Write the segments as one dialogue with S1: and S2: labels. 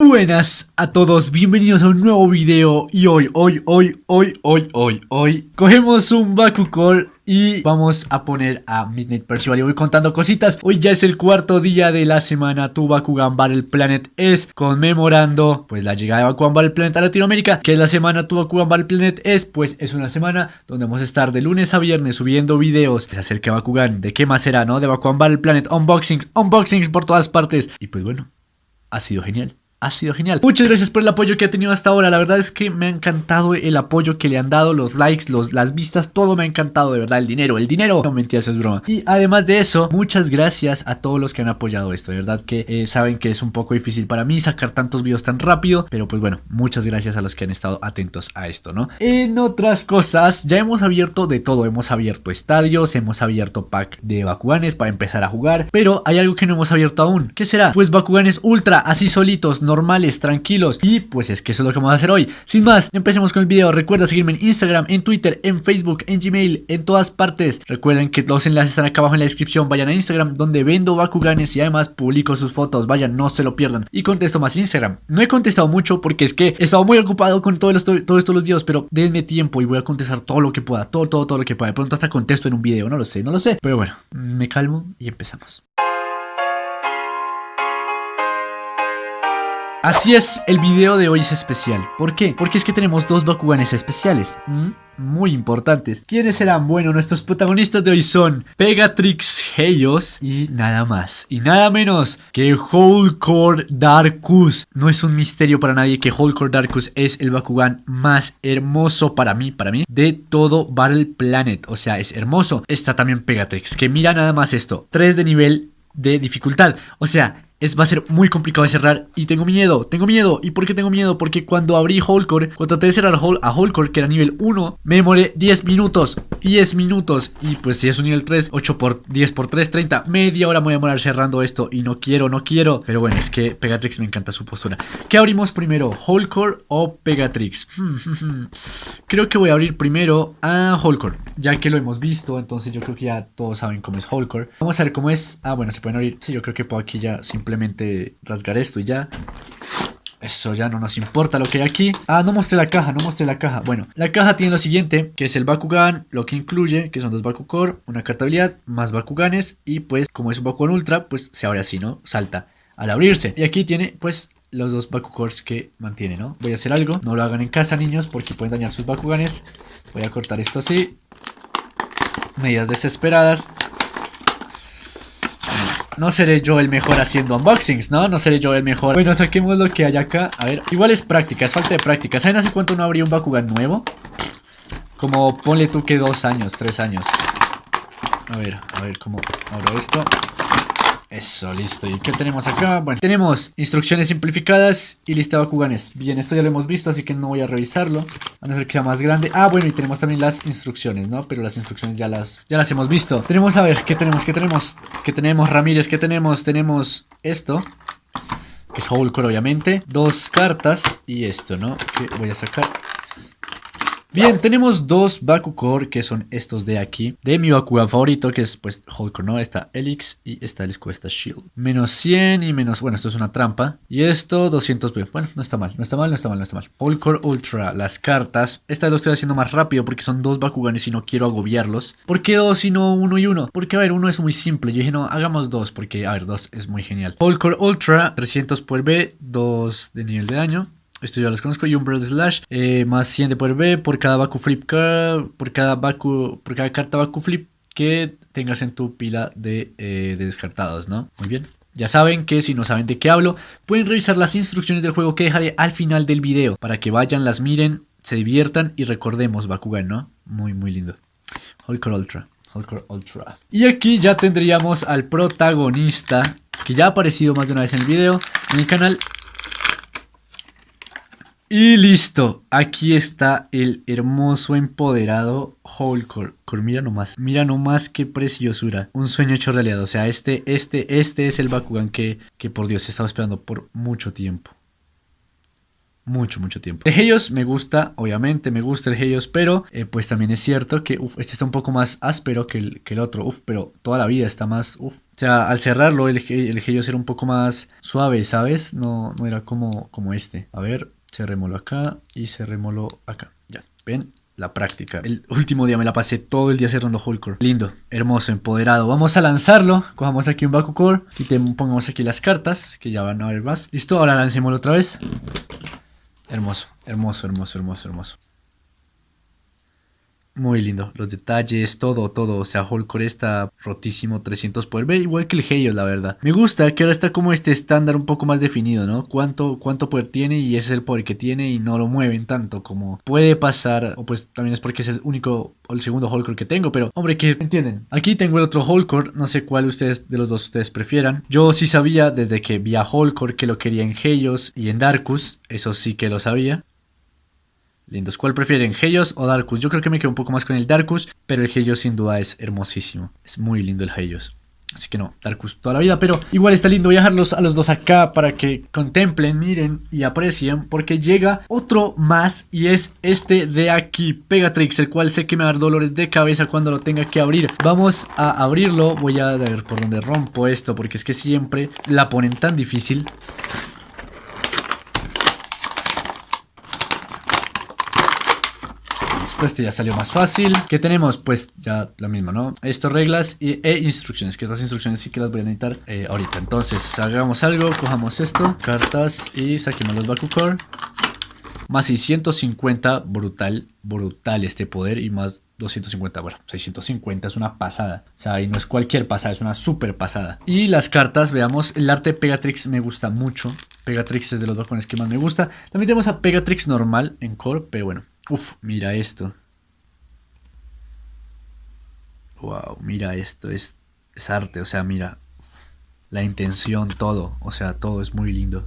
S1: Buenas a todos, bienvenidos a un nuevo video y hoy, hoy, hoy, hoy, hoy, hoy, hoy Cogemos un Bakucore y vamos a poner a Midnight Percival y voy contando cositas. Hoy ya es el cuarto día de la semana Tu Bakugan Battle Planet es conmemorando pues la llegada de Bakugan Battle Planet a Latinoamérica Que es la semana Tu Bakugan Battle Planet es pues es una semana donde vamos a estar de lunes a viernes subiendo videos. Acerca de Bakugan De qué más será, ¿no? De Bakugan Battle Planet, unboxings, unboxings por todas partes. Y pues bueno, ha sido genial ha sido genial. Muchas gracias por el apoyo que ha tenido hasta ahora. La verdad es que me ha encantado el apoyo que le han dado, los likes, los, las vistas, todo me ha encantado, de verdad. El dinero, el dinero. No mentiras, es broma. Y además de eso, muchas gracias a todos los que han apoyado esto. De verdad que eh, saben que es un poco difícil para mí sacar tantos videos tan rápido. Pero pues bueno, muchas gracias a los que han estado atentos a esto, ¿no? En otras cosas, ya hemos abierto de todo. Hemos abierto estadios, hemos abierto pack de Bakuganes para empezar a jugar. Pero hay algo que no hemos abierto aún. ¿Qué será? Pues Bakuganes Ultra, así solitos normales, tranquilos. Y pues es que eso es lo que vamos a hacer hoy. Sin más, empecemos con el video. Recuerda seguirme en Instagram, en Twitter, en Facebook, en Gmail, en todas partes. Recuerden que los enlaces están acá abajo en la descripción. Vayan a Instagram donde vendo Bakuganes y además publico sus fotos. Vayan, no se lo pierdan. Y contesto más Instagram. No he contestado mucho porque es que he estado muy ocupado con todos, todos estos los videos, pero denme tiempo y voy a contestar todo lo que pueda. Todo, todo, todo lo que pueda. De pronto hasta contesto en un video. No lo sé, no lo sé. Pero bueno, me calmo y empezamos. Así es, el video de hoy es especial. ¿Por qué? Porque es que tenemos dos Bakuganes especiales. Muy importantes. ¿Quiénes serán? Bueno, nuestros protagonistas de hoy son Pegatrix Heios y nada más y nada menos que Holcore Darkus. No es un misterio para nadie que Holcore Darkus es el Bakugan más hermoso para mí, para mí, de todo Battle Planet. O sea, es hermoso. Está también Pegatrix, que mira nada más esto. 3 de nivel de dificultad. O sea, es, va a ser muy complicado de cerrar y tengo miedo, tengo miedo. ¿Y por qué tengo miedo? Porque cuando abrí Holcore, cuando traté de cerrar a Holcore, que era nivel 1, me demoré 10 minutos, 10 minutos. Y pues si es un nivel 3, 8 por 10 por 3, 30, media hora me voy a demorar cerrando esto y no quiero, no quiero. Pero bueno, es que Pegatrix me encanta su postura. ¿Qué abrimos primero? ¿Holcore o Pegatrix? creo que voy a abrir primero a Holcore, ya que lo hemos visto, entonces yo creo que ya todos saben cómo es Holcore. Vamos a ver cómo es. Ah, bueno, se pueden abrir. Sí, yo creo que puedo aquí ya simplemente simplemente rasgar esto y ya. Eso ya no nos importa lo que hay aquí. Ah, no mostré la caja, no mostré la caja. Bueno, la caja tiene lo siguiente, que es el Bakugan, lo que incluye, que son dos Bakucore, una carta habilidad, más Bakuganes. Y pues, como es un Bakugan Ultra, pues se abre así, ¿no? Salta al abrirse. Y aquí tiene, pues, los dos Bakukores que mantiene, ¿no? Voy a hacer algo, no lo hagan en casa, niños, porque pueden dañar sus Bakuganes. Voy a cortar esto así. Medidas desesperadas. No seré yo el mejor haciendo unboxings, ¿no? No seré yo el mejor. Bueno, saquemos lo que hay acá. A ver, igual es práctica, es falta de práctica. ¿Saben hace cuánto no abrí un Bakugan nuevo? Como ponle tú que dos años, tres años. A ver, a ver cómo abro esto. Eso, listo. ¿Y qué tenemos acá? Bueno, tenemos instrucciones simplificadas y lista de Bakuganes. Bien, esto ya lo hemos visto, así que no voy a revisarlo. A no ser que sea más grande. Ah, bueno, y tenemos también las instrucciones, ¿no? Pero las instrucciones ya las, ya las hemos visto. Tenemos, a ver, ¿qué tenemos? ¿Qué tenemos? ¿Qué tenemos, Ramírez? ¿Qué tenemos? Tenemos esto. Que es Hulkor, obviamente. Dos cartas y esto, ¿no? Que voy a sacar. Bien, tenemos dos Bakukor que son estos de aquí. De mi Bakugan favorito, que es pues Hulk, ¿no? Esta Elix y esta el esta Shield. Menos 100 y menos... Bueno, esto es una trampa. Y esto 200... Bueno, no está mal, no está mal, no está mal, no está mal. Hulkor Ultra, las cartas. Esta lo estoy haciendo más rápido porque son dos Bakuganes y no quiero agobiarlos. ¿Por qué dos y no uno y uno? Porque, a ver, uno es muy simple. Yo dije, no, hagamos dos porque, a ver, dos es muy genial. Hulkor Ultra, 300 por B, 2 de nivel de daño. Esto ya los conozco. Y un Brawl Slash. Eh, más 100 de poder B por cada Baku Flip. Por cada, Baku, por cada carta Baku Flip que tengas en tu pila de, eh, de descartados, ¿no? Muy bien. Ya saben que si no saben de qué hablo, pueden revisar las instrucciones del juego que dejaré al final del video. Para que vayan, las miren, se diviertan y recordemos Bakugan, ¿no? Muy, muy lindo. Hulkor Ultra. Ultra. Y aquí ya tendríamos al protagonista, que ya ha aparecido más de una vez en el video, en el canal y listo, aquí está el hermoso empoderado Holcore. Mira nomás, mira nomás qué preciosura. Un sueño hecho realidad. O sea, este, este, este es el Bakugan que, que por Dios he estado esperando por mucho tiempo. mucho, mucho tiempo. De Helios me gusta, obviamente me gusta el Helios, pero eh, pues también es cierto que uf, este está un poco más áspero que el, que el otro, uf, pero toda la vida está más, uf. O sea, al cerrarlo el, el Helios era un poco más suave, ¿sabes? No, no era como, como este. A ver, cerrémoslo acá y cerrémoslo acá. Ya, ven, la práctica. El último día me la pasé todo el día cerrando Hulkor. Lindo, hermoso, empoderado. Vamos a lanzarlo. Cojamos aquí un Bakucore. Quitemos, pongamos aquí las cartas, que ya van a ver más. Listo, ahora lancémoslo otra vez. Hermoso, hermoso, hermoso, hermoso, hermoso. Muy lindo, los detalles, todo, todo, o sea, Holcore está rotísimo, 300 poder, ve igual que el Heyo, la verdad. Me gusta que ahora está como este estándar un poco más definido, ¿no? Cuánto, cuánto poder tiene y ese es el poder que tiene y no lo mueven tanto como puede pasar, o pues también es porque es el único o el segundo Holcore que tengo, pero hombre, que entienden. Aquí tengo el otro Holcore, no sé cuál ustedes de los dos ustedes prefieran. Yo sí sabía desde que vi a Holcore que lo quería en Heyos y en Darkus, eso sí que lo sabía. Lindos. ¿Cuál prefieren, Helios o Darkus? Yo creo que me quedo un poco más con el Darkus, pero el Helios sin duda es hermosísimo. Es muy lindo el Helios. Así que no, Darkus toda la vida, pero igual está lindo. Dejarlos a los dos acá para que contemplen, miren y aprecien, porque llega otro más y es este de aquí, Pegatrix, el cual sé que me va a dar dolores de cabeza cuando lo tenga que abrir. Vamos a abrirlo, voy a ver por dónde rompo esto, porque es que siempre la ponen tan difícil. Este ya salió más fácil. ¿Qué tenemos? Pues ya lo mismo, ¿no? Esto, reglas y, e instrucciones, que estas instrucciones sí que las voy a necesitar eh, ahorita. Entonces, hagamos algo, cojamos esto, cartas y saquemos los Bakucore. Más 650, brutal, brutal este poder y más 250, bueno, 650 es una pasada. O sea, y no es cualquier pasada, es una super pasada. Y las cartas, veamos, el arte Pegatrix me gusta mucho. Pegatrix es de los balcones que más me gusta. También tenemos a Pegatrix normal en core, pero bueno, Uf, mira esto. Wow, mira esto, es, es arte, o sea, mira la intención, todo, o sea, todo es muy lindo.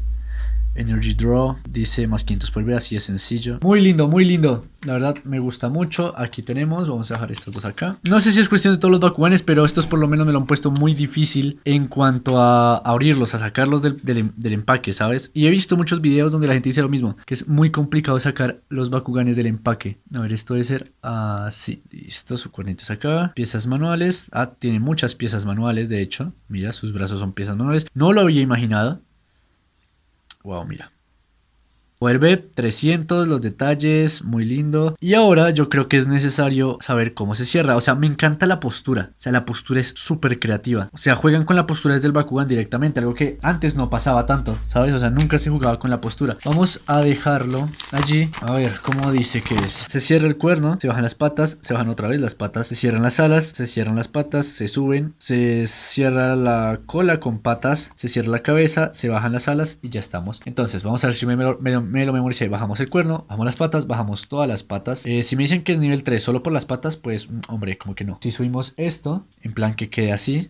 S1: Energy Draw, dice más 500 por ver, así es sencillo. Muy lindo, muy lindo. La verdad me gusta mucho. Aquí tenemos, vamos a dejar estos dos acá. No sé si es cuestión de todos los Bakuganes, pero estos por lo menos me lo han puesto muy difícil en cuanto a abrirlos, a sacarlos del, empaque, ¿sabes? Y he visto muchos videos donde la gente dice lo mismo, que es muy complicado sacar los Bakuganes del empaque. A ver, esto debe ser así. Listo, su cuernito acá. Piezas manuales. Ah, tiene muchas piezas manuales, de hecho. Mira, sus brazos son piezas manuales. No lo había imaginado. Wow, mira. Vuelve 300, los detalles, muy lindo. Y ahora yo creo que es necesario saber cómo se cierra. O sea, me encanta la postura. O sea, la postura es súper creativa. O sea, juegan con la postura desde el Bakugan directamente. Algo que antes no pasaba tanto, ¿sabes? O sea, nunca se jugaba con la postura. Vamos a dejarlo allí. A ver, ¿cómo dice que es? Se cierra el cuerno, se bajan las patas, se bajan otra vez las patas. Se cierran las alas, se cierran las patas, se suben. Se cierra la cola con patas, se cierra la cabeza, se bajan las alas y ya estamos. Entonces, vamos a ver si me, lo memoricé. Bajamos el cuerno, bajamos las patas, bajamos todas las patas. Eh, si me dicen que es nivel 3 solo por las patas, pues mm, hombre, como que no. Si subimos esto, en plan que quede así.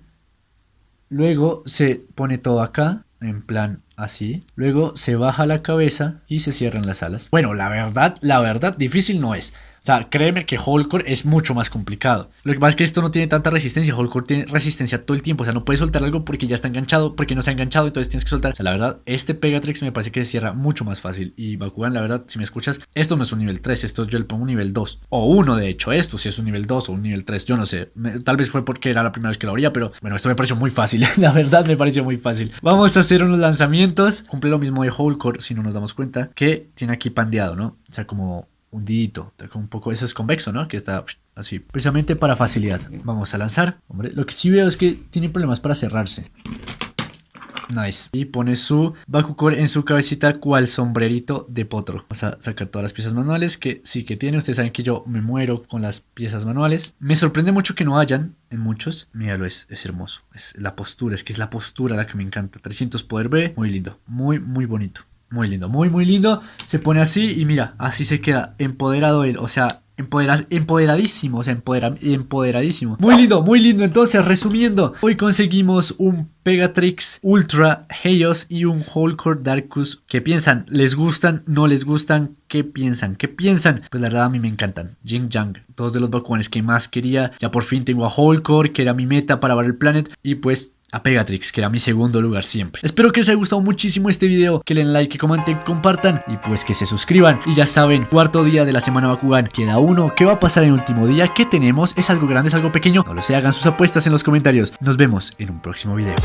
S1: Luego se pone todo acá, en plan así. Luego se baja la cabeza y se cierran las alas. Bueno, la verdad, la verdad, difícil no es. O sea, créeme que Holcore es mucho más complicado. Lo que pasa es que esto no tiene tanta resistencia. Holcore tiene resistencia todo el tiempo. O sea, no puedes soltar algo porque ya está enganchado, porque no se ha enganchado, entonces tienes que soltar. O sea, la verdad, este Pegatrix me parece que se cierra mucho más fácil. Y Bakugan, la verdad, si me escuchas, esto no es un nivel 3, esto yo le pongo un nivel 2. O uno, de hecho, esto si es un nivel 2 o un nivel 3, yo no sé. tal vez fue porque era la primera vez que lo abría, pero bueno, esto me pareció muy fácil. la verdad, me pareció muy fácil. Vamos a hacer unos lanzamientos. Cumple lo mismo de Holcore, si no nos damos cuenta, que tiene aquí pandeado, ¿no? O sea, como hundidito, un poco, eso es convexo, ¿no? Que está así, precisamente para facilidad. Vamos a lanzar. Hombre, lo que sí veo es que tiene problemas para cerrarse. Nice. Y pone su Bakucore en su cabecita cual sombrerito de potro. Vamos a sacar todas las piezas manuales que sí que tiene. Ustedes saben que yo me muero con las piezas manuales. Me sorprende mucho que no hayan en muchos. Míralo, es, es hermoso. Es la postura, es que es la postura la que me encanta. 300 poder B. Muy lindo. Muy, muy bonito. Muy lindo, muy, muy lindo. Se pone así y mira, así se queda empoderado él. O sea, empoderadísimo, o sea, empoderadísimo. Muy lindo, muy lindo. Entonces, resumiendo, hoy conseguimos un Pegatrix Ultra Helios y un Holcore Darkus. ¿Qué piensan? ¿Les gustan? ¿No les gustan? ¿Qué piensan? ¿Qué piensan? Pues la verdad a mí me encantan. Jing Jang, dos de los Bakuganes que más quería. Ya por fin tengo a Holcore, que era mi meta para ver el planet. Y pues a Pegatrix, que era mi segundo lugar siempre. Espero que les haya gustado muchísimo este video, que le den like, comenten, compartan y pues que se suscriban. Y ya saben, cuarto día de la semana Bakugan, queda uno. ¿Qué va a pasar en último día? ¿Qué tenemos? ¿Es algo grande? ¿Es algo pequeño? No lo sé, hagan sus apuestas en los comentarios. Nos vemos en un próximo video.